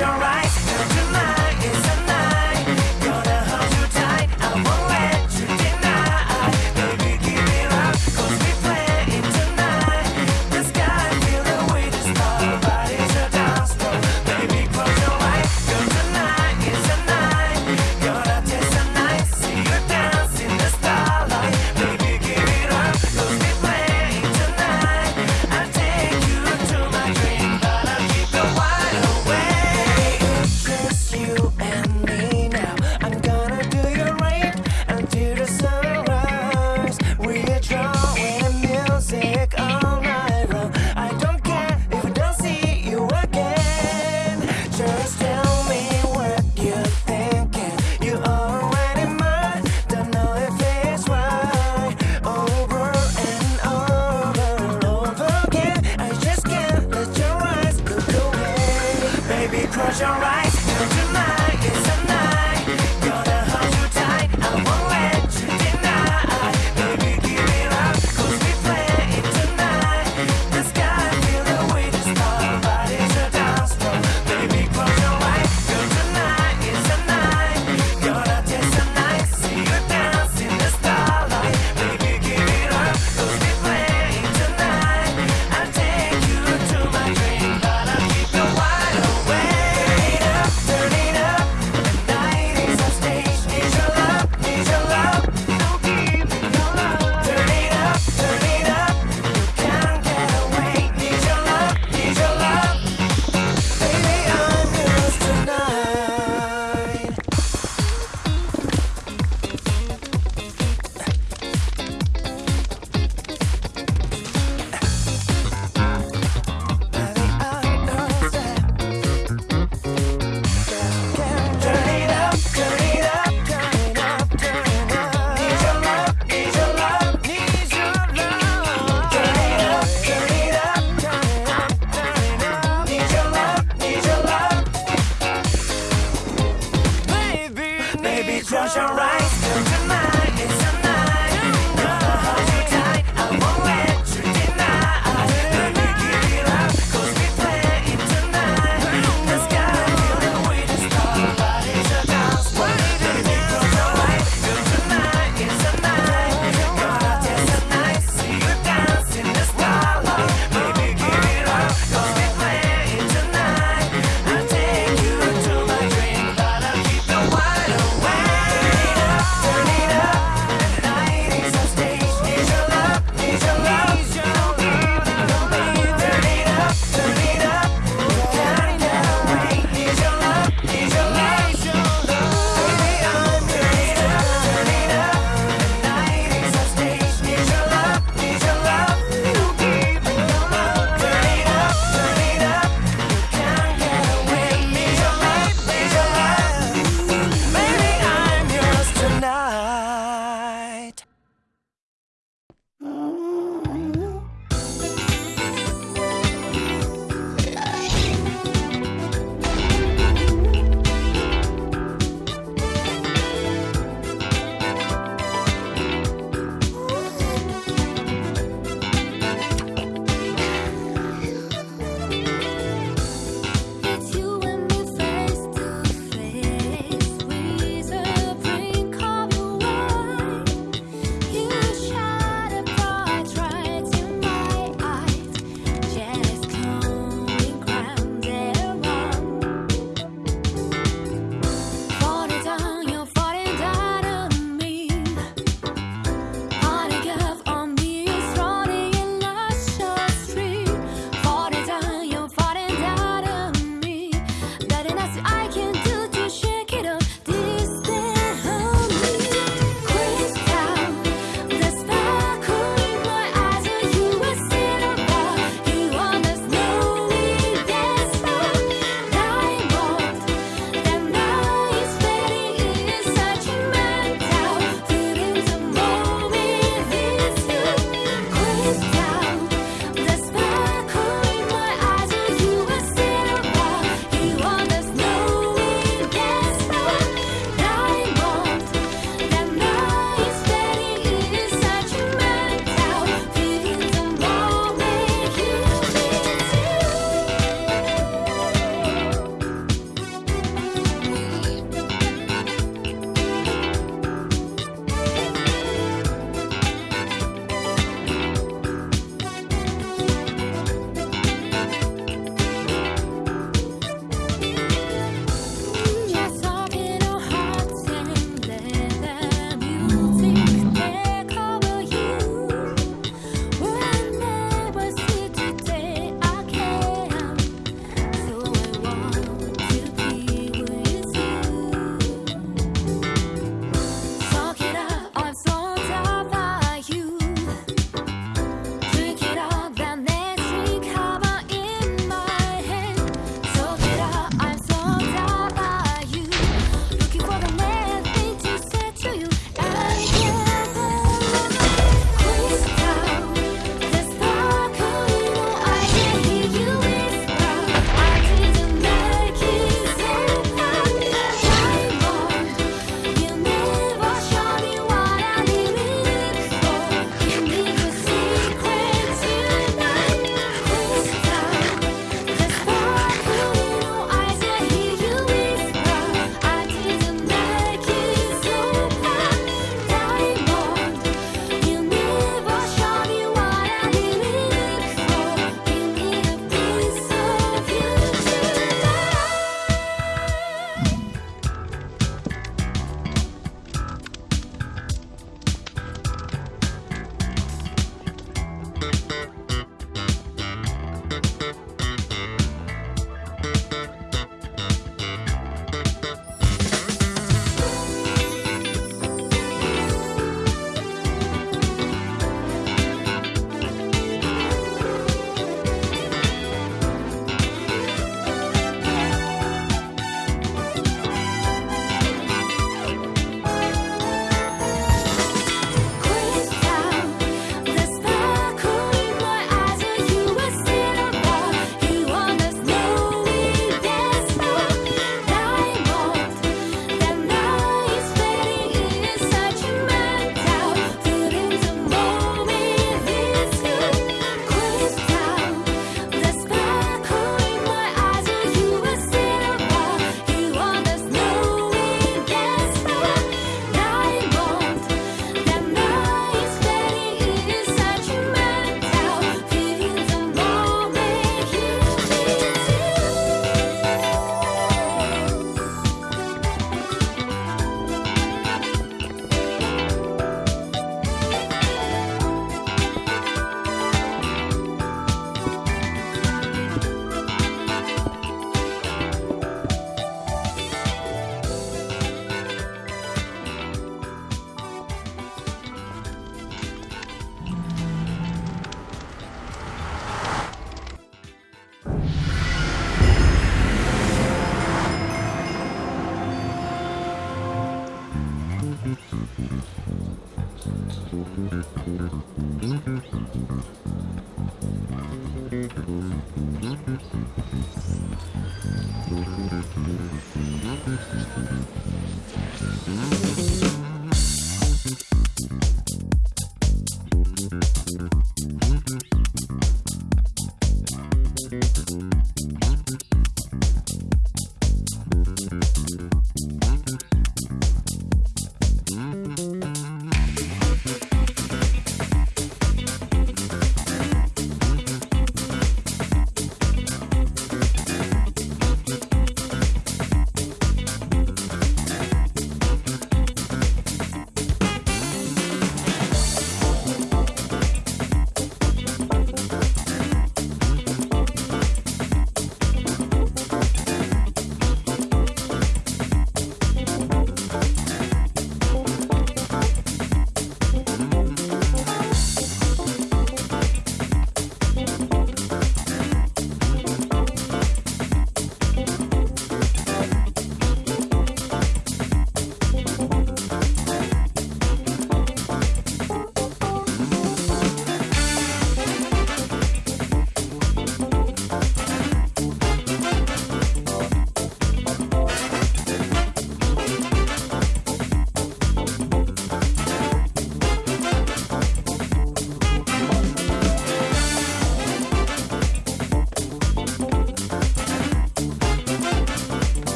your right.